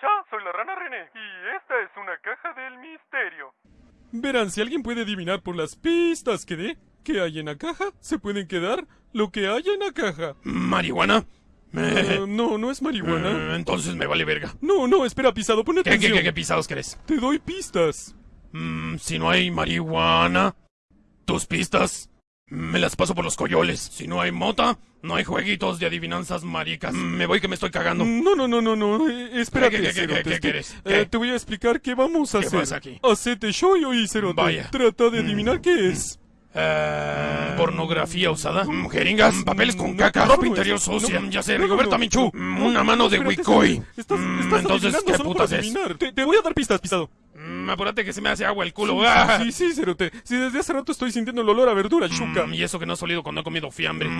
escucha? Soy la rana René y esta es una caja del misterio. Verán, si alguien puede adivinar por las pistas que dé qué hay en la caja, se pueden quedar lo que hay en la caja. ¿Marihuana? Eh, no, no es marihuana. Eh, entonces me vale verga. No, no, espera, pisado, pon ¿Qué, qué, qué, qué pisados querés? Te doy pistas. Mm, si no hay marihuana, tus pistas me las paso por los coyoles. Si no hay mota, no hay jueguitos de adivinanzas maricas. Mm, me voy que me estoy cagando. No, no, no, no, no. eh, espérate, ¿Qué, qué, qué, Cerote, quieres? eh, te voy a explicar qué vamos a ¿Qué hacer. pasa aquí? Hacete show y Cerote. Vaya. Trata de adivinar qué es. Eh, pornografía usada, Mm, jeringas, Mm, papeles con caca, ropa interior sucia, ya sé, Rigoberta mm, no, una mano no, de Mm, estás entonces, ¿qué putas es? te voy a dar pistas, pisado. Apúrate que se me hace agua el culo. Sí, Ah. sí, sí, Cerote. Si desde hace rato estoy sintiendo el olor a verdura, chuca. Mm, y eso que no he solido cuando he comido fiambre.